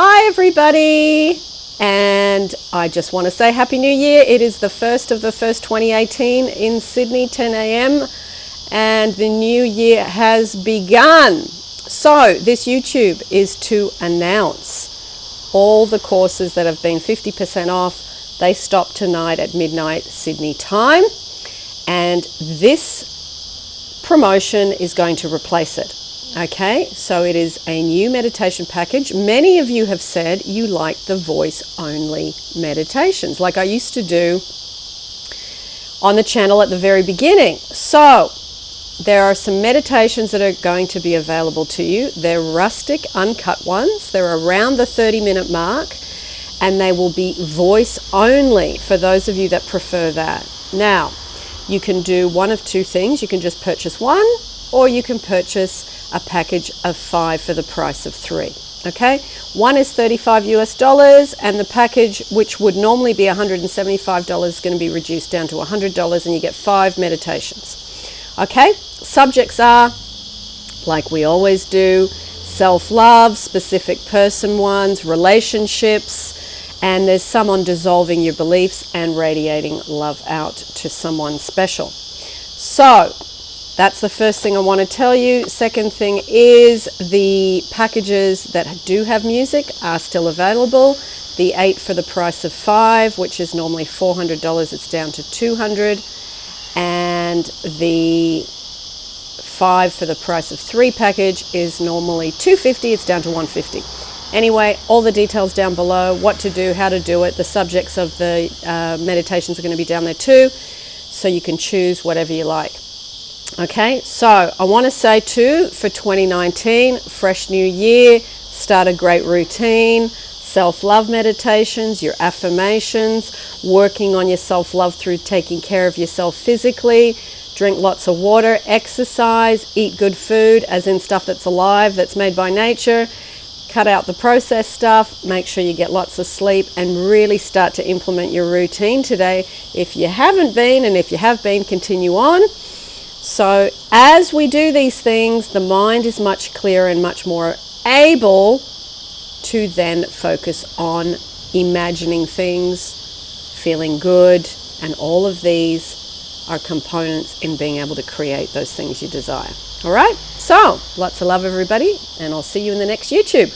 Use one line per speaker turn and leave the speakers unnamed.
Hi, everybody. And I just want to say Happy New Year. It is the first of the first 2018 in Sydney, 10 a.m. And the new year has begun. So, this YouTube is to announce all the courses that have been 50% off. They stop tonight at midnight Sydney time. And this promotion is going to replace it. Okay, so it is a new meditation package. Many of you have said you like the voice only meditations, like I used to do on the channel at the very beginning. So, there are some meditations that are going to be available to you. They're rustic, uncut ones, they're around the 30 minute mark, and they will be voice only for those of you that prefer that. Now, you can do one of two things. You can just purchase one, or you can purchase a package of five for the price of three. Okay, one is 35 US dollars, and the package, which would normally be $175, is going to be reduced down to $100, and you get five meditations. Okay, subjects are like we always do self love, specific person ones, relationships, and there's some on dissolving your beliefs and radiating love out to someone special. So, that's the first thing I want to tell you. Second thing is the packages that do have music are still available. The eight for the price of five, which is normally $400, it's down to 200 and the five for the price of three package is normally 250 it's down to 150 anyway all the details down below what to do how to do it the subjects of the uh, meditations are going to be down there too so you can choose whatever you like Okay, so I want to say too for 2019, fresh new year, start a great routine, self love meditations, your affirmations, working on your self love through taking care of yourself physically, drink lots of water, exercise, eat good food, as in stuff that's alive, that's made by nature. Cut out the processed stuff, make sure you get lots of sleep, and really start to implement your routine today. If you haven't been, and if you have been, continue on. So, as we do these things, the mind is much clearer and much more able to then focus on imagining things, feeling good, and all of these are components in being able to create those things you desire. All right? So, lots of love, everybody, and I'll see you in the next YouTube.